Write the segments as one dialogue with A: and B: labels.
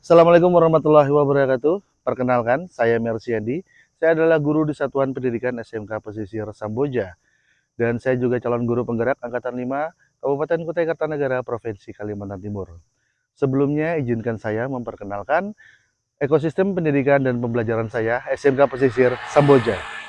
A: Assalamualaikum warahmatullahi wabarakatuh. Perkenalkan, saya Mersiandi. Saya adalah guru di Satuan Pendidikan SMK Pesisir Samboja. Dan saya juga calon guru penggerak Angkatan 5 Kabupaten Kutai Kartanegara, Provinsi Kalimantan Timur. Sebelumnya, izinkan saya memperkenalkan ekosistem pendidikan dan pembelajaran saya SMK Pesisir Samboja.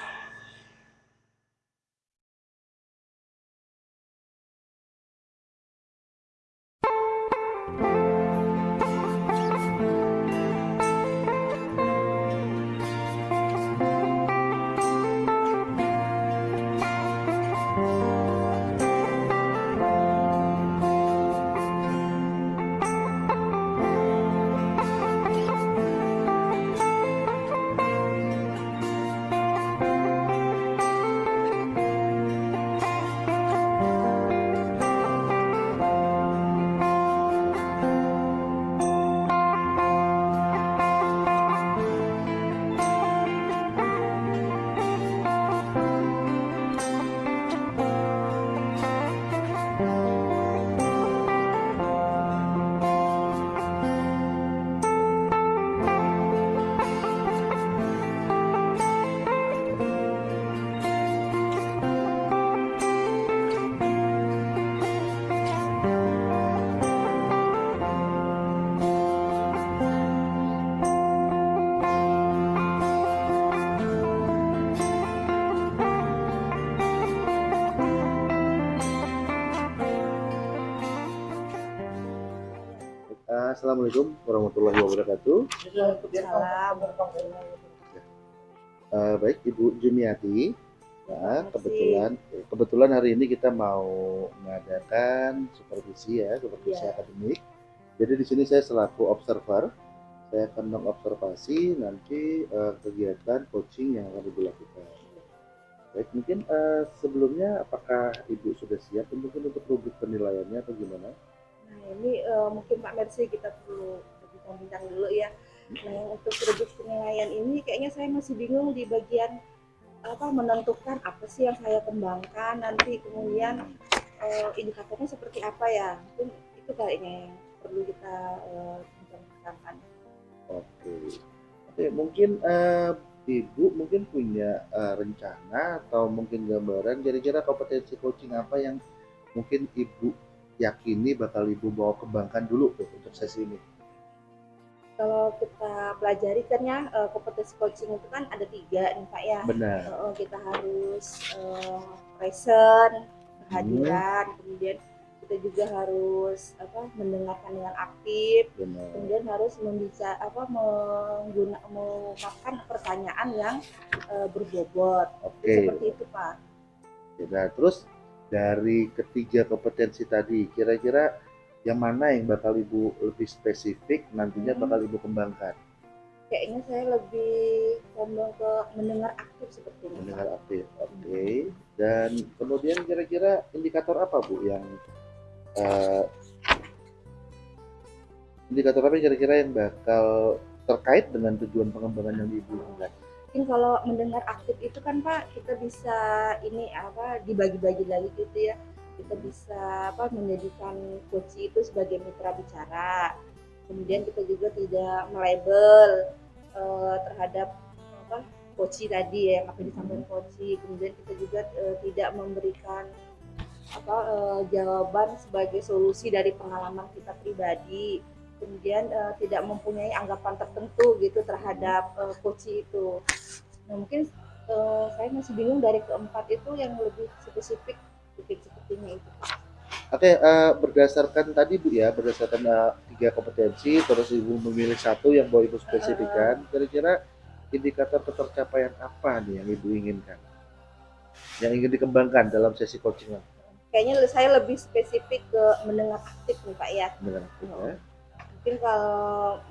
A: Assalamualaikum warahmatullahi wabarakatuh.
B: Salam.
A: Uh, baik, Ibu Jumiati. Nah, kebetulan kebetulan hari ini kita mau mengadakan supervisi ya, supervisi
B: Ya.
A: akademik. Jadi di sini saya selaku observer, saya akan mengobservasi nanti uh, kegiatan coaching yang akan Ibu lakukan. Baik, mungkin uh, sebelumnya apakah Ibu sudah siap mungkin untuk rubrik penilaiannya atau gimana?
B: Nah ini eh, mungkin Pak Mercy kita perlu bincang-bincang dulu ya. Nah untuk rubrik penilaian ini kayaknya saya masih bingung di bagian apa menentukan apa sih yang saya kembangkan nanti kemudian eh, indikatornya seperti apa ya. Mungkin itu kayaknya yang perlu kita eh, bincang-bincangkan.
A: Oke, oke mungkin eh, Ibu mungkin punya eh, rencana atau mungkin gambaran kira-kira kompetensi coaching apa yang mungkin Ibu yakini bakal Ibu bawa kembangkan dulu tuh untuk sesi ini.
B: Kalau kita pelajari kan ya eh, kompetensi coaching itu kan ada tiga nih Pak ya.
A: Benar.
B: Eh, kita harus eh, present, kehadiran, kemudian kita juga harus apa mendengarkan dengan aktif,
A: Benar.
B: kemudian harus membicara apa mengguna mengungkapkan pertanyaan yang eh, berbobot.
A: Oke.
B: Seperti itu Pak.
A: Nah, terus dari ketiga kompetensi tadi, kira-kira yang mana yang bakal Ibu lebih spesifik nantinya
B: Hmm.
A: bakal Ibu kembangkan?
B: Kayaknya saya lebih condong ke mendengar aktif sepertinya. Pak.
A: Mendengar aktif. Oke. Dan kemudian kira-kira indikator apa Bu yang eh, indikator apa kira-kira yang bakal terkait dengan tujuan pengembangan yang Ibu lakukan?
B: Mungkin kalau mendengar aktif itu kan Pak kita bisa ini apa dibagi-bagi lagi gitu ya. Kita bisa apa menjadikan coach itu sebagai mitra bicara. Kemudian kita juga tidak melabel eh, terhadap apa coach tadi ya yang apa disampaikan coach kemudian kita juga eh, tidak memberikan apa eh, jawaban sebagai solusi dari pengalaman kita pribadi kemudian eh, tidak mempunyai anggapan tertentu gitu terhadap eh, coach itu. Nah mungkin eh, saya masih bingung dari keempat itu yang lebih spesifik mungkin sepertinya itu.
A: Oke, eh, berdasarkan tadi Bu ya, berdasarkan eh, tiga kompetensi, terus Ibu memilih satu yang mau Ibu spesifikkan, kira-kira indikator ketercapaian apa nih yang Ibu inginkan? Yang ingin dikembangkan dalam sesi coaching
B: Kayaknya saya lebih spesifik ke mendengar aktif nih Pak ya.
A: dengan aktif ya?
B: Mungkin kalau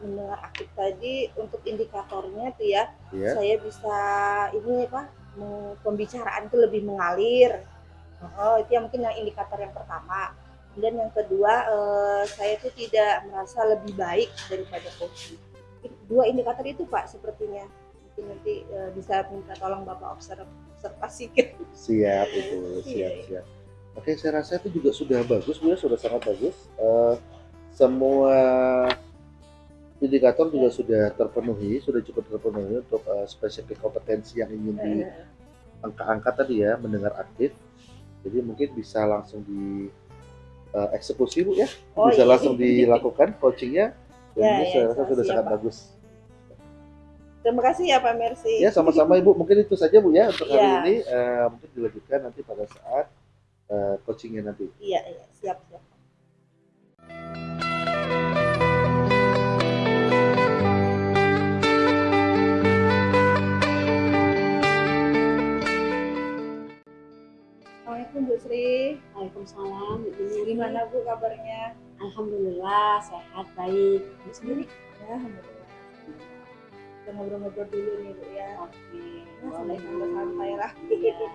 B: mendengar aktif tadi untuk indikatornya tuh ya
A: Iya.
B: saya bisa ini apa pembicaraan itu lebih mengalir oh itu yang mungkin yang indikator yang pertama kemudian yang kedua eh, saya itu tidak merasa lebih baik daripada coach dua indikator itu pak sepertinya mungkin nanti eh, bisa minta tolong bapak observ- observasikan
A: Siap itu, siap
B: Iya.
A: siap. Oke, saya rasa itu juga sudah bagus, Bu ya, sudah sangat bagus. Eh, semua indikator juga sudah terpenuhi, sudah cukup terpenuhi untuk uh, spesifik kompetensi yang ingin di angka-angka tadi ya, mendengar aktif. Jadi mungkin bisa langsung di uh, eksekusi bu ya,
B: Oh,
A: bisa
B: iya.
A: langsung dilakukan coachingnya. Dan
B: Ya,
A: ini
B: ya,
A: saya rasa sudah sangat
B: Pak.
A: bagus.
B: Terima kasih ya Pak Mercy.
A: Ya sama-sama ibu, mungkin itu saja bu ya untuk hari
B: Ya.
A: ini. Uh, mungkin dilanjutkan nanti pada saat uh, coachingnya nanti.
B: Iya, iya, siap, siap. Assalamualaikum Bu Sri.
C: Waalaikumsalam.
B: Gimana Bu kabarnya?
C: Alhamdulillah sehat baik. Bu sendiri?
B: Ya, alhamdulillah. Kita ngobrol-ngobrol dulu nih Bu ya.
C: Oke.
B: Ya, santai-santai lah.
C: Iya.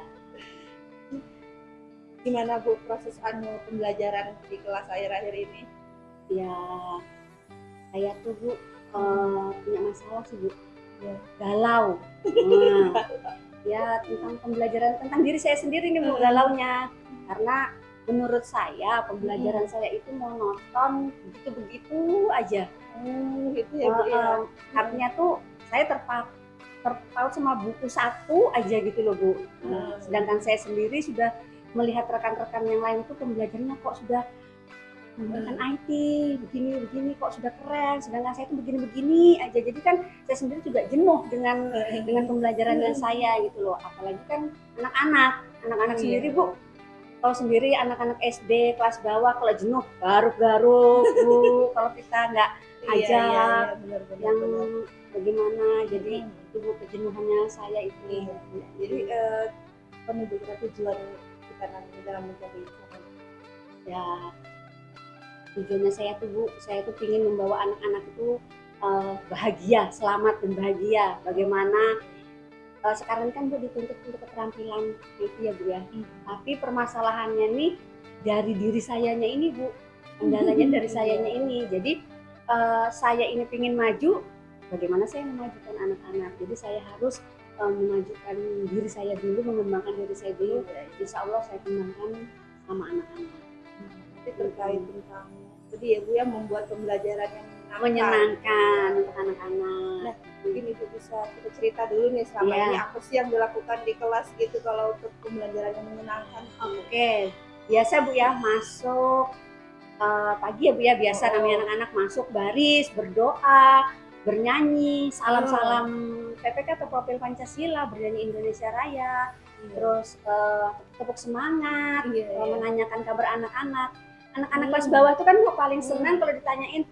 B: Gimana Bu proses anu pembelajaran di kelas akhir-akhir ini?
C: Ya, saya tuh bu eh, punya masalah sih bu.
B: Ya.
C: Galau. Nah, ya tentang pembelajaran tentang diri saya sendiri nih bu galaunya. Karena menurut saya pembelajaran saya itu monoton begitu-begitu aja.
B: Hmm, gitu ya Bu ya.
C: Eh, eh, artinya tuh saya terpaut terpaut sama buku satu aja gitu loh bu.
B: Hmm.
C: sedangkan saya sendiri sudah melihat rekan-rekan yang lain itu pembelajarannya kok sudah menggunakan IT begini begini kok sudah keren sedangkan saya itu begini-begini aja jadi kan saya sendiri juga jenuh dengan dengan pembelajarannya saya gitu loh apalagi kan anak-anak anak-anak
B: Iya.
C: sendiri bu kalau sendiri anak-anak SD kelas bawah kalau jenuh garuk-garuk bu kalau kita nggak
B: Iya,
C: aja
B: iya, iya, benar-benar.
C: yang
B: benar.
C: bagaimana jadi
B: Hmm.
C: itu kejenuhannya saya itu
B: Iya. Jadi eh, penuju kita tujuan kita nanti dalam mencari
C: ya tujuannya saya tuh bu saya tuh ingin membawa anak-anak itu eh, bahagia selamat dan bahagia bagaimana eh, sekarang kan bu dituntut untuk keterampilan itu ya bu ya. Tapi permasalahannya nih dari diri sayanya ini bu. Kendalanya dari sayanya ini. Jadi eh, saya ini ingin maju bagaimana saya memajukan anak-anak? Jadi saya harus eh, memajukan diri saya dulu mengembangkan diri saya dulu. Insya Allah saya kembangkan sama anak-anak.
B: Jadi terkait tentang tadi ya Bu ya membuat pembelajaran yang menyenangkan.
C: menyenangkan. untuk anak-anak.
B: Nah, Mungkin itu bisa kita cerita dulu nih selama
C: Iya.
B: ini apa sih yang dilakukan di kelas gitu kalau untuk pembelajaran yang menyenangkan.
C: Oke, biasa bu ya masuk eh, pagi ya bu ya biasa
B: Oh.
C: namanya anak-anak masuk baris berdoa bernyanyi salam-salam PPK atau profil Pancasila bernyanyi Indonesia Raya terus eh, tepuk semangat
B: Iya,
C: eh,
B: iya.
C: menanyakan kabar anak-anak anak-anak
B: Hmm.
C: kelas bawah itu kan paling senang
B: Hmm.
C: kalau ditanyain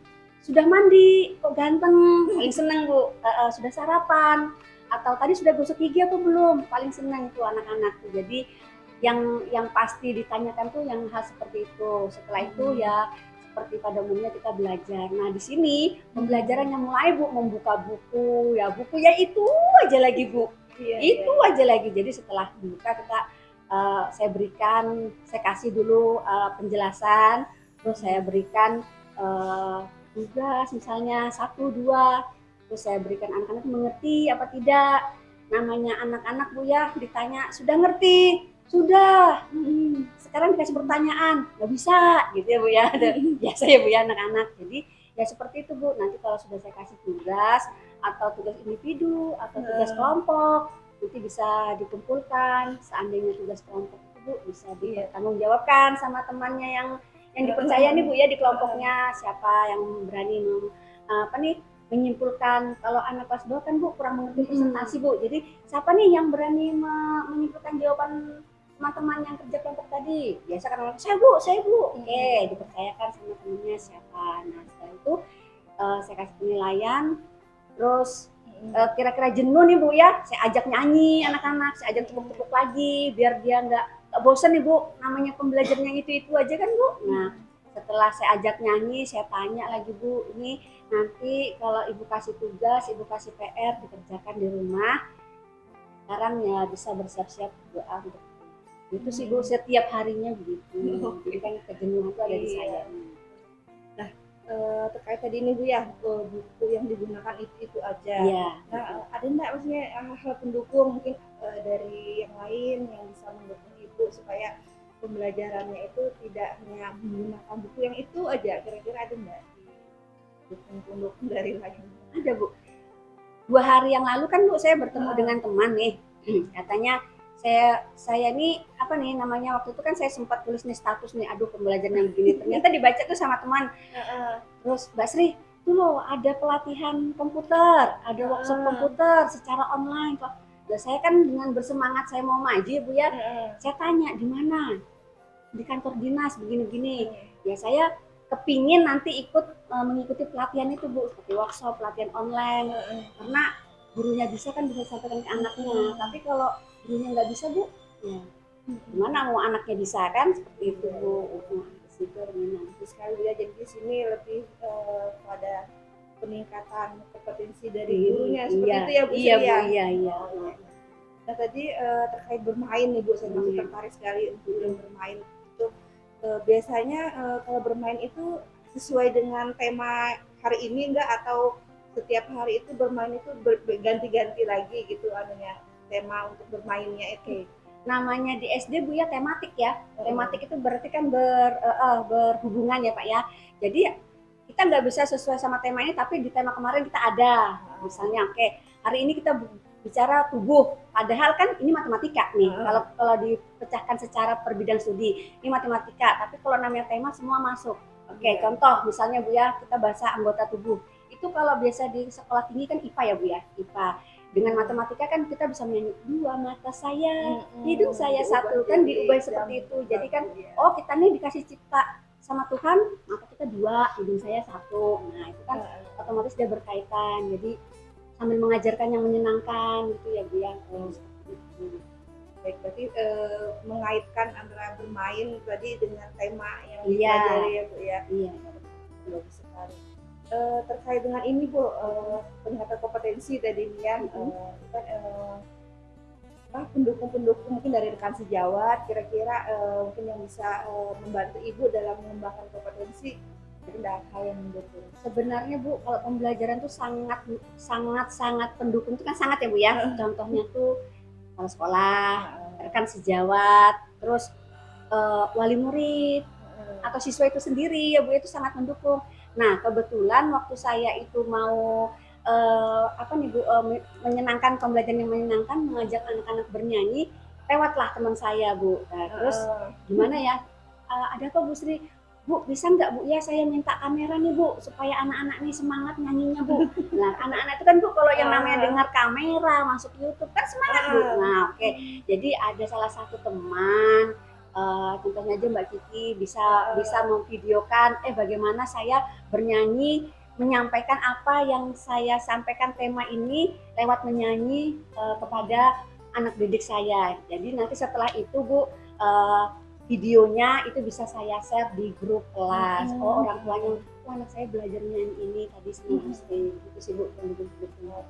C: sudah mandi kok ganteng? Paling senang bu. Eh, eh, sudah sarapan? Atau tadi sudah gosok gigi apa belum? Paling senang itu anak-anak tuh. Jadi yang yang pasti ditanyakan tuh yang hal seperti itu. Setelah itu
B: Hmm.
C: ya seperti pada umumnya kita belajar. Nah di sini pembelajarannya mulai bu membuka buku. Ya buku ya itu aja lagi bu.
B: Iya,
C: itu aja lagi. Jadi setelah buka kita eh, saya berikan saya kasih dulu eh, penjelasan. Terus saya berikan eh, tugas misalnya satu dua. Terus saya berikan anak-anak mengerti apa tidak? Namanya anak-anak bu ya. Ditanya sudah ngerti? Sudah. "Hmm, sekarang dikasih pertanyaan. Nggak bisa. Gitu ya bu ya. Dan biasa ya bu ya anak-anak. Jadi ya seperti itu bu. Nanti kalau sudah saya kasih tugas atau tugas individu atau tugas kelompok nanti bisa dikumpulkan. Seandainya tugas kelompok itu bu bisa
B: Iya.
C: dipertanggungjawabkan sama temannya yang yang dipercaya nih bu ya di kelompoknya siapa yang berani mem, apa nih menyimpulkan kalau anak kelas 2 kan bu kurang mengerti presentasi bu. Jadi siapa nih yang berani me- menyimpulkan jawaban teman-teman yang kerja kelompok tadi? Biasa kan orang saya bu saya bu. Oke dipercayakan sama temennya siapa. Nah setelah itu eh, saya kasih penilaian. Terus eh, kira-kira jenuh nih bu ya saya ajak nyanyi anak-anak saya ajak tepuk-tepuk lagi biar dia nggak nggak bosan nih bu. Namanya pembelajarannya itu itu aja kan bu? Nah setelah saya ajak nyanyi saya tanya lagi bu ini nanti kalau ibu kasih tugas ibu kasih PR dikerjakan di rumah sekarang ya bisa bersiap-siap doa untuk itu sih bu setiap harinya begitu. Jadi kan kejenuhan itu ada di
B: Iya.
C: saya.
B: Eh, terkait tadi ini Bu ya buku yang digunakan itu itu aja.
C: Iya.
B: Nah, ada enggak maksudnya eh, hal pendukung? Mungkin eh, dari yang lain yang bisa mendukung ibu supaya pembelajarannya itu tidak hanya menggunakan buku yang itu aja. Kira-kira ada enggak? pendukung-pendukung dari lagi
C: ada bu. Dua hari yang lalu kan bu saya bertemu
B: Ah.
C: dengan teman nih. Katanya saya saya nih apa nih namanya waktu itu kan saya sempat tulis nih status nih aduh pembelajaran yang begini. Ternyata dibaca tuh sama teman. Terus Mbak Sri tuh loh ada pelatihan komputer ada workshop
B: Ah.
C: komputer secara online kok Lah saya kan dengan bersemangat saya mau maju ya bu ya. Saya tanya di mana? Di kantor dinas begini-begini. Ya saya kepingin nanti ikut eh, mengikuti pelatihan itu bu seperti workshop pelatihan online. Karena gurunya bisa kan bisa sampaikan ke anaknya.
B: Hmm.
C: tapi kalau gurunya nggak bisa bu ya gimana mau anaknya bisa kan? Seperti itu bu. Nah, di situ.
B: Terus sekali ya. Jadi di sini lebih pada peningkatan kompetensi dari gurunya seperti
C: iya,
B: itu ya Bu
C: iya bu
B: ya?
C: iya. Iya.
B: Nah tadi eh, terkait bermain nih Bu, saya masih
C: Hmm.
B: tertarik sekali untuk yang bermain. Itu eh, biasanya eh, kalau bermain itu sesuai dengan tema hari ini enggak atau setiap hari itu bermain itu ber- berganti-ganti lagi gitu anunya tema untuk bermainnya itu.
C: namanya di SD bu ya tematik ya. Tematik itu berarti kan ber, eh, berhubungan ya pak ya. Jadi kita nggak bisa sesuai sama tema ini tapi di tema kemarin kita ada misalnya oke hari ini kita bicara tubuh. Padahal kan ini matematika nih
B: Hmm.
C: kalau kalau dipecahkan secara per bidang studi ini matematika. Tapi kalau namanya tema semua masuk. Oke
B: Iya.
C: contoh misalnya bu ya kita bahasa anggota tubuh. Itu kalau biasa di sekolah tinggi kan IPA ya bu ya IPA dengan matematika kan kita bisa menyanyi dua mata saya hidung saya satu kan diubah seperti itu. Jadi kan oh kita nih dikasih cipta sama Tuhan maka kita dua hidung saya satu nah itu kan otomatis dia berkaitan jadi sambil mengajarkan yang menyenangkan gitu ya bu ya itu.
B: Baik, berarti eh, mengaitkan antara bermain tadi dengan tema yang
C: Iya.
B: dipelajari ya Bu ya.
C: iya
B: Bagus sekali. Eh, terkait dengan ini Bu, eh, peningkatan kompetensi tadi nih ya,
C: Mhm.
B: eh, kan, pendukung-pendukung mungkin dari rekan sejawat, kira-kira eh, mungkin yang bisa eh, membantu Ibu dalam mengembangkan kompetensi ada hal yang mendukung.
C: sebenarnya bu kalau pembelajaran tuh sangat sangat sangat pendukung itu kan sangat ya bu ya contohnya tuh kalau sekolah rekan sejawat terus eh, wali murid atau siswa itu sendiri ya Bu itu sangat mendukung. Nah kebetulan waktu saya itu mau eh, apa nih Bu me- menyenangkan pembelajaran yang menyenangkan mengajak anak-anak bernyanyi lewatlah teman saya Bu. Nah, terus gimana ya? Eh, ada apa Bu Sri? Bu bisa nggak Bu ya saya minta kamera nih Bu supaya anak-anak nih semangat nyanyinya Bu. Nah anak-anak itu kan Bu kalau yang namanya dengar kamera masuk YouTube kan semangat Bu.
B: Ah.
C: Nah oke jadi ada salah satu teman eh, contohnya aja Mbak Kiki bisa bisa memvideokan eh bagaimana saya bernyanyi menyampaikan apa yang saya sampaikan tema ini lewat menyanyi eh, kepada anak didik saya. Jadi nanti setelah itu Bu eh, videonya itu bisa saya share di grup kelas.
B: Hmm.
C: Oh orang tuanya, oh anak saya belajar nyanyi ini tadi
B: Hmm.
C: sih itu sih Bu yang.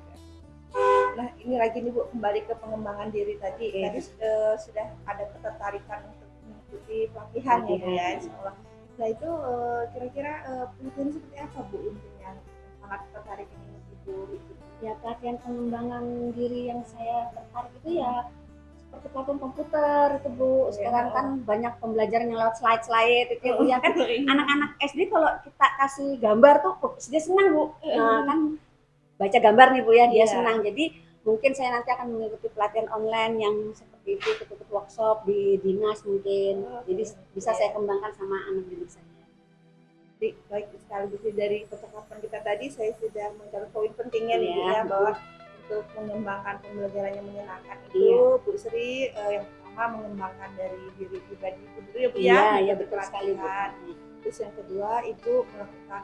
B: Nah, ini lagi nih Bu, kembali ke pengembangan diri tadi.
C: Oke.
B: Tadi eh, sudah ada ketertarikan untuk mengikuti pelatihan ya Bu ya,
C: Pelatihan.
B: insya Allah. Nah itu kira-kira eh, pelatihan seperti apa Bu intinya? Sangat tertarik ini Ibu ikuti.
C: Ya pelatihan pengembangan diri yang saya tertarik itu ya seperti pelatihan komputer itu Bu. Sekarang
B: Iya.
C: kan banyak pembelajaran yang lewat slide-slide itu ya ya kan anak-anak SD kalau kita kasih gambar tuh oh, dia senang Bu. Nah, kan baca gambar nih Bu ya dia
B: Iya.
C: senang. Jadi mungkin saya nanti akan mengikuti pelatihan online yang seperti itu ikut-ikut workshop di dinas mungkin.
B: Oke.
C: Jadi bisa
B: Iya.
C: saya kembangkan sama anak didik saya.
B: Jadi, baik sekali Bu, dari percakapan kita tadi saya sudah mencapai poin pentingnya nih
C: Iya.
B: ya bahwa untuk mengembangkan pembelajaran yang menyenangkan itu
C: Iya.
B: Bu Sri eh, yang pertama mengembangkan dari diri pribadi itu dulu ya Bu ya.
C: Iya, iya
B: mengikuti
C: betul sekali Bu.
B: Terus yang kedua itu melakukan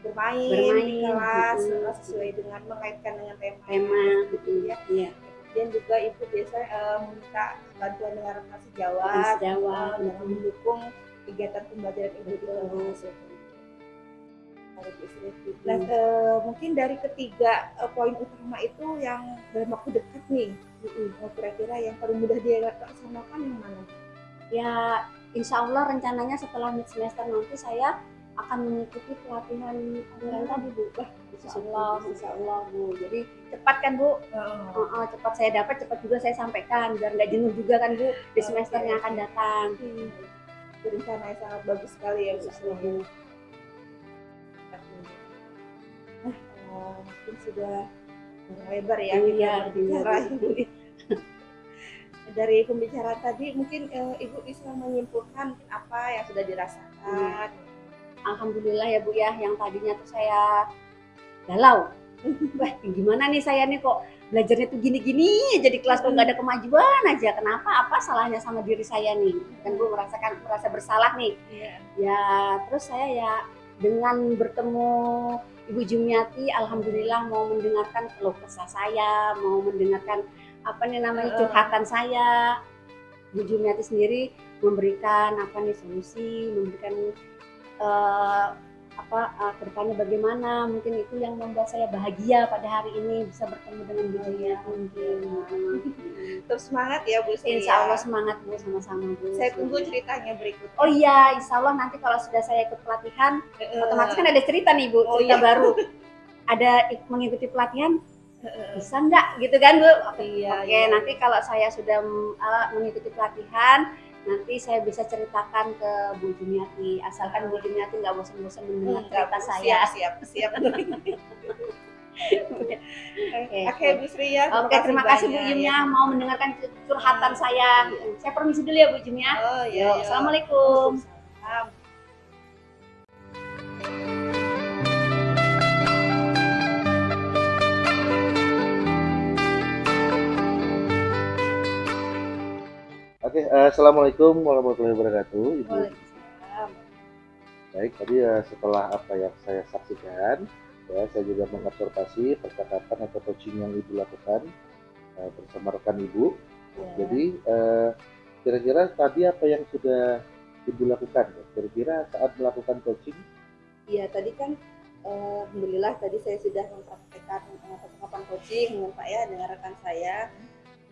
B: bermain,
C: Bermain,
B: di kelas eh, sesuai dengan mengaitkan dengan tema.
C: Tema
B: gitu ya.
C: Iya,
B: Kemudian juga ibu biasanya eh, meminta bantuan dengan rekan sejawat,
C: sejawat,
B: eh, dalam mendukung kegiatan pembelajaran ibu itu. Kalau Bu Sri. Nah, eh, mungkin dari ketiga eh, poin utama itu yang dalam waktu dekat nih, eh, kira-kira yang paling mudah dilaksanakan yang mana?
C: Ya, insya Allah rencananya setelah mid semester nanti saya akan mengikuti pelatihan online tadi Bu. Wah, insya Allah, insya Allah Bu. Jadi cepat kan Bu? Oh, oh, cepat saya dapat, cepat juga saya sampaikan biar nggak jenuh juga kan Bu di semester
B: Oke.
C: yang akan datang.
B: Hmm, rencana yang sangat bagus sekali ya Bu mungkin sudah lebar ya
C: Iya,
B: kita berbicara
C: iya.
B: Ibu. Dari pembicaraan tadi mungkin eh, Ibu bisa menyimpulkan mungkin apa yang sudah dirasakan.
C: Alhamdulillah ya Bu ya, yang tadinya tuh saya galau. Wah, gimana nih saya nih kok belajarnya tuh gini-gini aja di kelas kok nggak ada kemajuan aja. Kenapa? Apa salahnya sama diri saya nih? Dan Bu merasakan merasa bersalah nih.
B: Iya.
C: Ya, terus saya ya dengan bertemu Ibu Jumiati, alhamdulillah mau mendengarkan keluh kesah saya, mau mendengarkan apa nih namanya curhatan saya. Ibu Jumiati sendiri memberikan apa nih solusi, memberikan eh, apa eh, ke depannya bagaimana. Mungkin itu yang membuat saya bahagia pada hari ini bisa bertemu dengan Bu mungkin.
B: Terus semangat ya Bu Sri.
C: Insya
B: ya.
C: Allah semangat Bu sama-sama Bu.
B: Saya tunggu ceritanya berikutnya.
C: Oh iya, insya Allah nanti kalau sudah saya ikut pelatihan,
B: Eh,
C: otomatis kan ada cerita nih Bu,
B: Oh,
C: cerita
B: iya.
C: baru. Ada ik- mengikuti pelatihan, bisa nggak gitu kan Bu? Oke,
B: Iya,
C: Oke,
B: iya.
C: nanti kalau saya sudah uh, mengikuti pelatihan, nanti saya bisa ceritakan ke Bu Jumiati. Asalkan Bu Jumiati nggak bosan-bosan mendengar cerita saya.
B: Siap, siap, siap.
C: Oke.
B: Oke, Bu Sri ya.
C: Oke, terima kasih Bu Jumnya
B: ya.
C: mau mendengarkan curhatan saya. Saya permisi dulu ya Bu Jumnya.
B: Oh iya. Iya.
C: Assalamualaikum.
B: Waalaikumsalam.
A: Eh, assalamualaikum warahmatullahi wabarakatuh, ibu. Baik, tadi eh, setelah apa yang saya saksikan, ya saya juga mengobservasi percakapan atau coaching yang ibu lakukan eh, bersama rekan ibu.
B: Ya.
A: Jadi kira-kira tadi apa yang sudah ibu lakukan? ya? Kira-kira saat melakukan coaching,
B: Iya, tadi kan eh, alhamdulillah tadi saya sudah mempraktekkan percakapan coaching dengan Pak ya dengan rekan saya.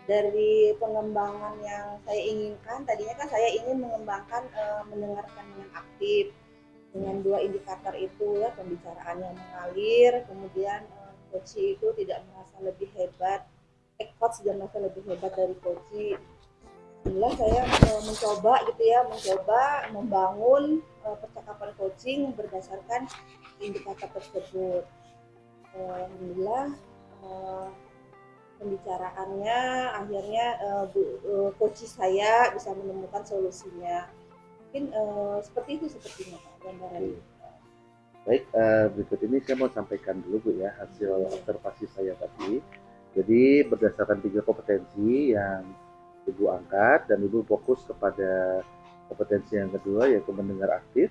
B: Dari pengembangan yang saya inginkan, tadinya kan saya ingin mengembangkan eh, mendengarkan dengan aktif dengan dua indikator itu ya pembicaraan yang mengalir, kemudian eh, coach itu tidak merasa lebih hebat, eh, coach tidak merasa lebih hebat dari coach. Alhamdulillah saya eh, mencoba gitu ya, mencoba membangun eh, percakapan coaching berdasarkan indikator tersebut. Eh, Alhamdulillah eh, pembicaraannya akhirnya eh, bu- eh, coach saya bisa menemukan solusinya. Mungkin eh, seperti itu sepertinya Pak gambarannya.
A: Baik, eh, berikut ini saya mau sampaikan dulu Bu ya hasil observasi saya tadi. Jadi berdasarkan tiga kompetensi yang Ibu angkat dan Ibu fokus kepada kompetensi yang kedua yaitu mendengar aktif,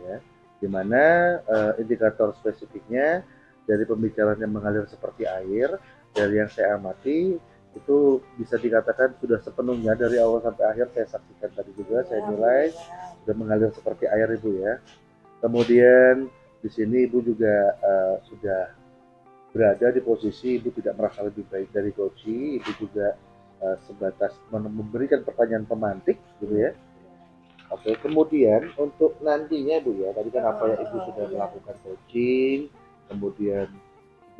B: Iya.
A: di mana eh, indikator spesifiknya dari pembicaraan yang mengalir seperti air, dari yang saya amati itu bisa dikatakan sudah sepenuhnya dari awal sampai akhir saya saksikan tadi juga, saya nilai
B: Alhamdulillah.
A: sudah mengalir seperti air ibu ya. Kemudian di sini ibu juga eh, sudah berada di posisi ibu tidak merasa lebih baik dari coachi, ibu juga eh, sebatas memberikan pertanyaan pemantik gitu ya. Oke, kemudian untuk nantinya bu ya, tadi kan apa yang ibu sudah
B: iya.
A: melakukan coaching, kemudian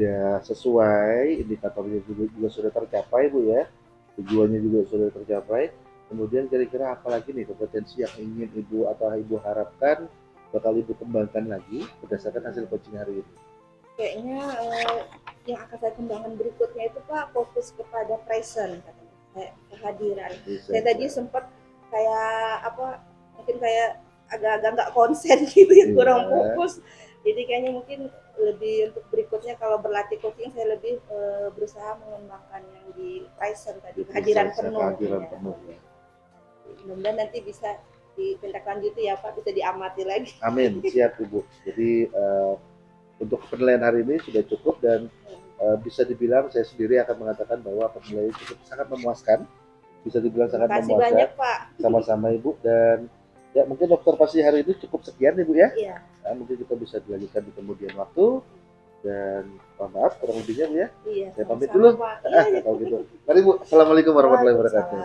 A: sudah sesuai, indikatornya juga, juga sudah tercapai bu ya, tujuannya juga sudah tercapai. Kemudian kira-kira apa lagi nih kompetensi yang ingin ibu atau ibu harapkan bakal ibu kembangkan lagi berdasarkan hasil coaching hari ini?
B: Kayaknya eh, yang akan saya kembangkan berikutnya itu Pak fokus kepada present katanya. Kehadiran. Saya tadi sempat kayak apa mungkin kayak agak-agak nggak konsen gitu ya
A: Iya.
B: kurang fokus jadi kayaknya mungkin lebih untuk berikutnya kalau berlatih coaching saya lebih eh, berusaha mengembangkan yang di present tadi kehadiran penuh
A: kehadiran
B: ya.
A: penuh ya.
B: mudah-mudahan nanti bisa ditindaklanjuti ya Pak bisa diamati lagi
A: Amin, siap ibu. Jadi eh, untuk penilaian hari ini sudah cukup dan eh, bisa dibilang saya sendiri akan mengatakan bahwa penilaian cukup sangat memuaskan. Bisa dibilang
B: terima
A: sangat
B: kasih
A: memuaskan
B: banyak Pak
A: sama-sama ibu dan ya mungkin observasi hari ini cukup sekian ibu ya.
B: iya
A: Nah, mungkin kita bisa dilanjutkan di kemudian waktu dan mohon maaf kurang lebihnya bu ya.
B: iya
A: Saya pamit dulu.
B: Pak. Iya, iya.
A: Kalau gitu. Mari bu, assalamualaikum warahmatullahi wabarakatuh.